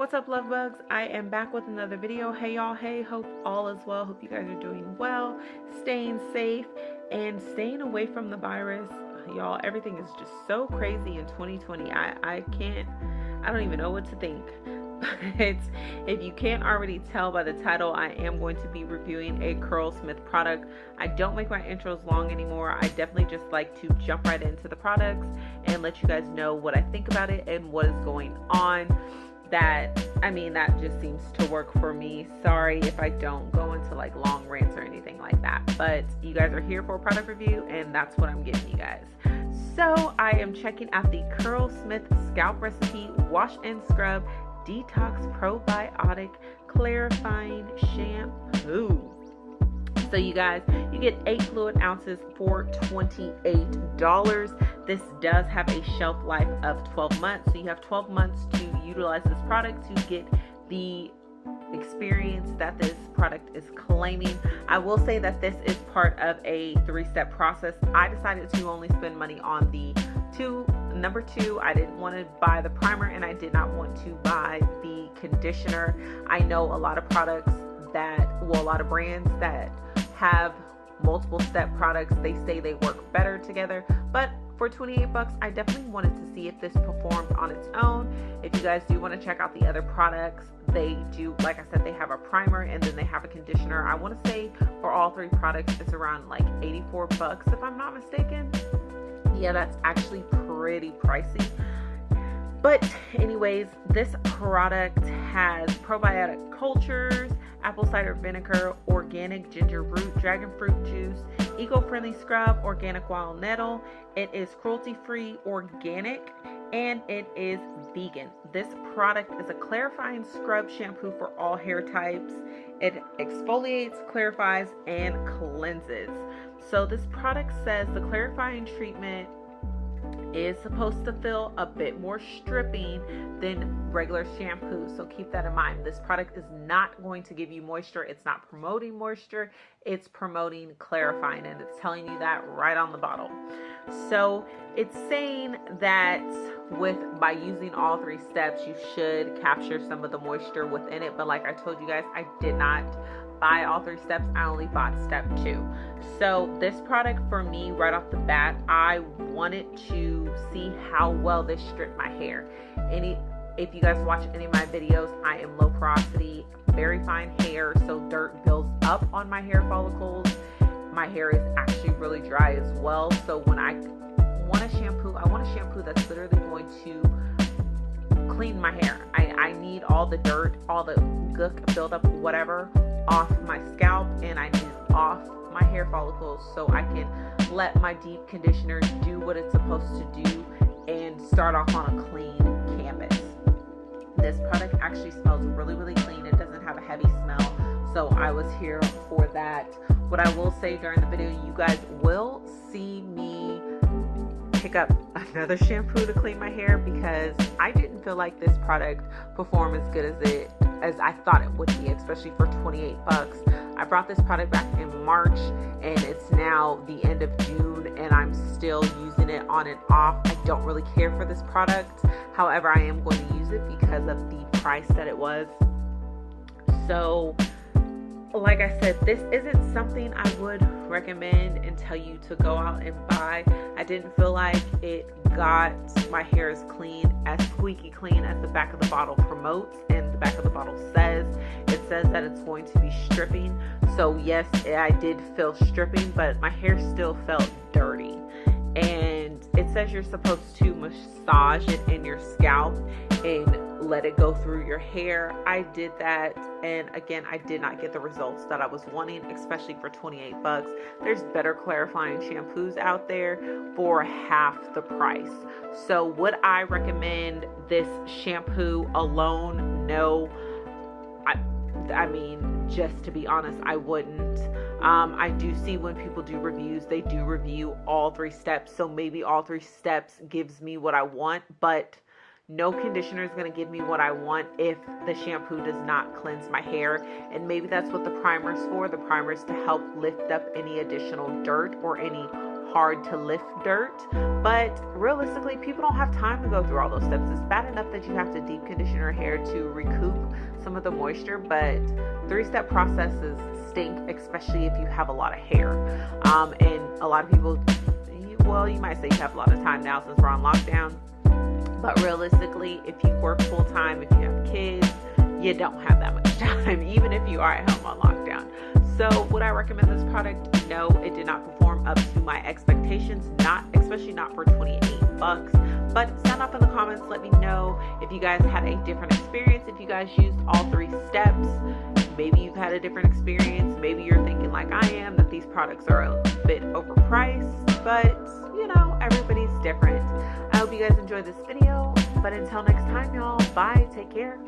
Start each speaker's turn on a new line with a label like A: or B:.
A: What's up, love bugs? I am back with another video. Hey, y'all. Hey, hope all is well. Hope you guys are doing well, staying safe, and staying away from the virus. Y'all, everything is just so crazy in 2020. I, I can't, I don't even know what to think. But if you can't already tell by the title, I am going to be reviewing a Curlsmith product. I don't make my intros long anymore. I definitely just like to jump right into the products and let you guys know what I think about it and what is going on that I mean that just seems to work for me. Sorry if I don't go into like long rants or anything like that. But you guys are here for a product review and that's what I'm giving you guys. So I am checking out the Curlsmith Scalp Recipe Wash and Scrub Detox Probiotic Clarifying Shampoo. So you guys, you get eight fluid ounces for $28. This does have a shelf life of 12 months. So you have 12 months to utilize this product to get the experience that this product is claiming. I will say that this is part of a three-step process. I decided to only spend money on the two number two i didn't want to buy the primer and i did not want to buy the conditioner i know a lot of products that well a lot of brands that have multiple step products. They say they work better together, but for 28 bucks, I definitely wanted to see if this performed on its own. If you guys do want to check out the other products, they do, like I said, they have a primer and then they have a conditioner. I want to say for all three products, it's around like 84 bucks if I'm not mistaken. Yeah, that's actually pretty pricey. But anyways, this product has probiotic cultures, apple cider vinegar, organic ginger root, dragon fruit juice, eco-friendly scrub, organic wild nettle. It is cruelty-free, organic, and it is vegan. This product is a clarifying scrub shampoo for all hair types. It exfoliates, clarifies, and cleanses. So this product says the clarifying treatment is supposed to feel a bit more stripping than regular shampoo. So keep that in mind. This product is not going to give you moisture. It's not promoting moisture. It's promoting clarifying and it's telling you that right on the bottle. So it's saying that with by using all three steps, you should capture some of the moisture within it. But like I told you guys, I did not buy all three steps. I only bought step two. So this product for me right off the bat, I wanted to see how well this stripped my hair. Any if you guys watch any of my videos, I am low porosity, very fine hair, so dirt builds up on my hair follicles. My hair is actually really dry as well. So when I want a shampoo, I want a shampoo that's literally going to clean my hair. I, I need all the dirt, all the gook buildup, whatever, off my scalp and I need off my hair follicles so I can let my deep conditioner do what it's supposed to do and start off on a clean canvas. This product actually smells really, really clean. It doesn't have a heavy smell, so I was here for that. What I will say during the video, you guys will see me pick up another shampoo to clean my hair because I didn't feel like this product performed as good as it as I thought it would be, especially for 28 bucks. I brought this product back in March and it's now the end of June and I'm still using it on and off. I don't really care for this product. However, I am going to use it because of the price that it was. So, like I said, this isn't something I would recommend and tell you to go out and buy. I didn't feel like it got my hair as clean, as squeaky clean as the back of the bottle promotes and back of the bottle says. It says that it's going to be stripping. So yes, I did feel stripping, but my hair still felt dirty. And it says you're supposed to massage it in your scalp and let it go through your hair. I did that and again I did not get the results that I was wanting especially for 28 bucks. There's better clarifying shampoos out there for half the price. So would I recommend this shampoo alone? No. I I mean just to be honest I wouldn't. Um, I do see when people do reviews, they do review all three steps. So maybe all three steps gives me what I want, but no conditioner is going to give me what I want if the shampoo does not cleanse my hair. And maybe that's what the primer is for. The primer is to help lift up any additional dirt or any hard to lift dirt. But realistically, people don't have time to go through all those steps. It's bad enough that you have to deep condition your hair to recoup some of the moisture, but three step processes stink, especially if you have a lot of hair. Um, and a lot of people, well, you might say you have a lot of time now since we're on lockdown. But realistically, if you work full time, if you have kids, you don't have that much time, even if you are at home on lockdown. So, would I recommend this product? No, it did not my expectations, not especially not for 28 bucks. But sound up in the comments, let me know if you guys had a different experience, if you guys used all three steps. Maybe you've had a different experience. Maybe you're thinking, like I am, that these products are a bit overpriced, but you know, everybody's different. I hope you guys enjoyed this video. But until next time, y'all, bye. Take care.